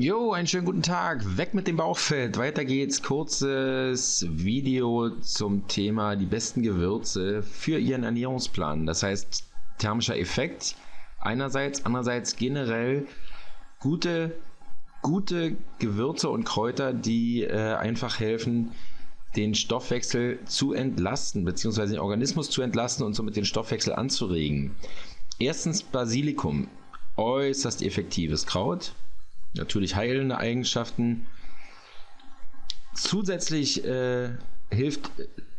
Jo, einen schönen guten Tag. Weg mit dem Bauchfett. Weiter geht's. Kurzes Video zum Thema die besten Gewürze für Ihren Ernährungsplan. Das heißt, thermischer Effekt einerseits, andererseits generell gute, gute Gewürze und Kräuter, die äh, einfach helfen, den Stoffwechsel zu entlasten, beziehungsweise den Organismus zu entlasten und somit den Stoffwechsel anzuregen. Erstens Basilikum. Äußerst effektives Kraut natürlich heilende Eigenschaften. Zusätzlich äh, hilft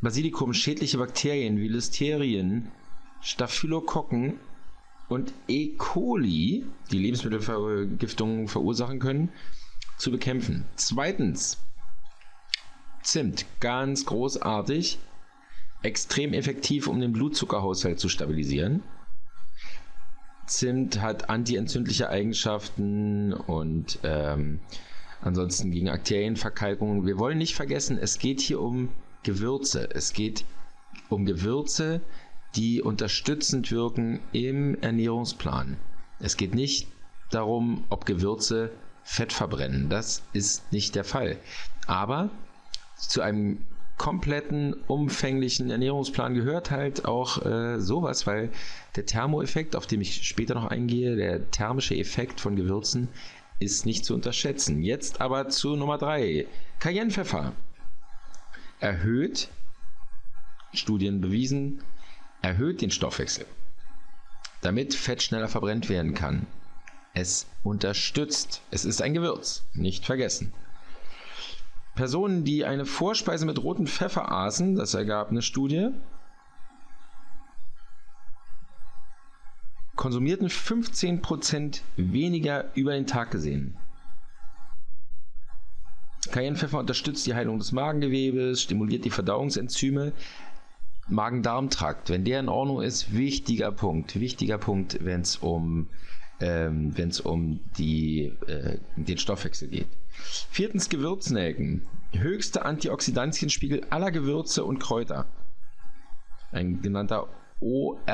Basilikum schädliche Bakterien wie Listerien, Staphylokokken und E. coli, die Lebensmittelvergiftungen verursachen können, zu bekämpfen. Zweitens, Zimt, ganz großartig, extrem effektiv, um den Blutzuckerhaushalt zu stabilisieren. Zimt hat antientzündliche Eigenschaften und ähm, ansonsten gegen Arterienverkalkungen. Wir wollen nicht vergessen, es geht hier um Gewürze. Es geht um Gewürze, die unterstützend wirken im Ernährungsplan. Es geht nicht darum, ob Gewürze Fett verbrennen. Das ist nicht der Fall. Aber zu einem kompletten, umfänglichen Ernährungsplan gehört halt auch äh, sowas, weil der Thermoeffekt, auf den ich später noch eingehe, der thermische Effekt von Gewürzen, ist nicht zu unterschätzen. Jetzt aber zu Nummer 3. Cayennepfeffer erhöht, Studien bewiesen, erhöht den Stoffwechsel, damit Fett schneller verbrennt werden kann. Es unterstützt, es ist ein Gewürz, nicht vergessen. Personen, die eine Vorspeise mit rotem Pfeffer aßen, das ergab eine Studie, konsumierten 15% weniger über den Tag gesehen. Cayennepfeffer unterstützt die Heilung des Magengewebes, stimuliert die Verdauungsenzyme. Magen-Darm-Trakt, wenn der in Ordnung ist, wichtiger Punkt. Wichtiger Punkt, wenn es um, ähm, um die, äh, den Stoffwechsel geht. Viertens Gewürznelken. Höchster Antioxidantienspiegel aller Gewürze und Kräuter. Ein genannter ORAC-Wert.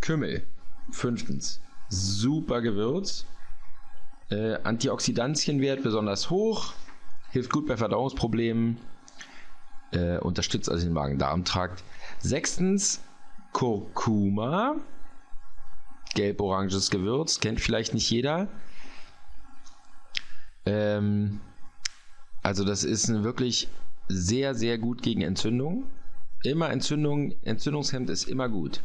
Kümmel. Fünftens. Super Gewürz. Äh, Antioxidantienwert besonders hoch. Hilft gut bei Verdauungsproblemen. Äh, unterstützt also den Magen-Darm-Trakt. Sechstens. Kurkuma. Gelb-oranges Gewürz. Kennt vielleicht nicht jeder. Ähm, also das ist wirklich sehr, sehr gut gegen Entzündung. Immer Entzündung, Entzündungshemd ist immer gut.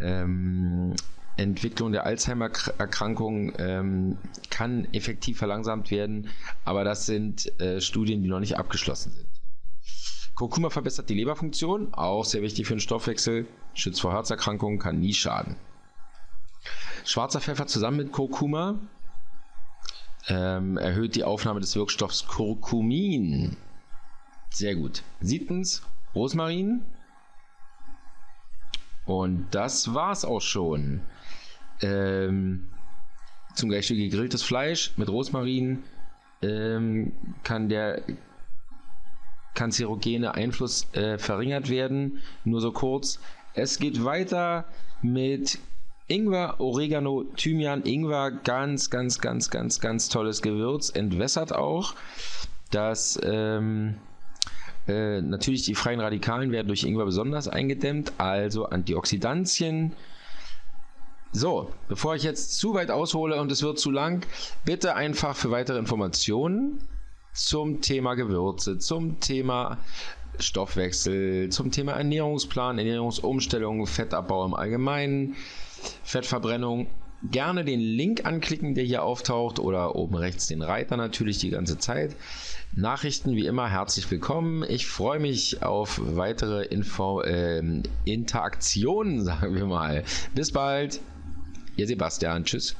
Ähm, Entwicklung der Alzheimer-Erkrankung ähm, kann effektiv verlangsamt werden, aber das sind äh, Studien, die noch nicht abgeschlossen sind. Kurkuma verbessert die Leberfunktion, auch sehr wichtig für den Stoffwechsel, schützt vor Herzerkrankungen, kann nie schaden. Schwarzer Pfeffer zusammen mit Kurkuma ähm, erhöht die Aufnahme des Wirkstoffs Kurkumin. Sehr gut. Siebtens, Rosmarin. Und das war's auch schon. Ähm, zum Beispiel gegrilltes Fleisch mit Rosmarin ähm, kann der kanzerogene Einfluss äh, verringert werden. Nur so kurz. Es geht weiter mit Ingwer, Oregano, Thymian, Ingwer, ganz, ganz, ganz, ganz, ganz tolles Gewürz, entwässert auch. Das ähm, äh, natürlich die freien Radikalen werden durch Ingwer besonders eingedämmt, also Antioxidantien. So, bevor ich jetzt zu weit aushole und es wird zu lang, bitte einfach für weitere Informationen zum Thema Gewürze, zum Thema Stoffwechsel, zum Thema Ernährungsplan, Ernährungsumstellung, Fettabbau im Allgemeinen, Fettverbrennung. Gerne den Link anklicken, der hier auftaucht oder oben rechts den Reiter natürlich die ganze Zeit. Nachrichten wie immer herzlich willkommen. Ich freue mich auf weitere Info, äh, Interaktionen, sagen wir mal. Bis bald. Ihr Sebastian. Tschüss.